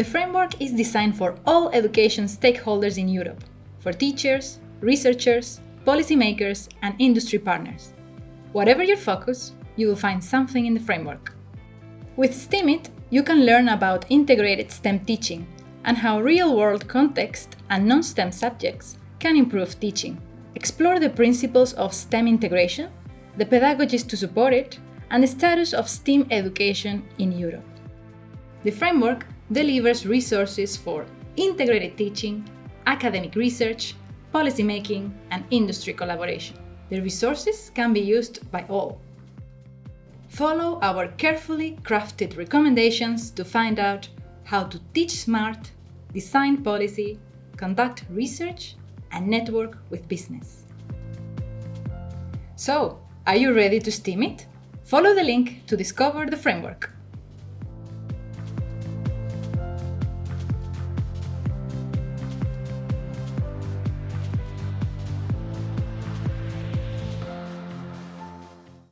The framework is designed for all education stakeholders in Europe, for teachers, researchers, policymakers, and industry partners. Whatever your focus, you will find something in the framework. With STEAMIT, you can learn about integrated STEM teaching and how real-world context and non-STEM subjects can improve teaching. Explore the principles of STEM integration, the pedagogies to support it, and the status of STEAM education in Europe. The framework delivers resources for integrated teaching, academic research, policymaking, and industry collaboration. The resources can be used by all. Follow our carefully crafted recommendations to find out how to teach smart, design policy, conduct research, and network with business. So, are you ready to STEAM it? Follow the link to discover the framework.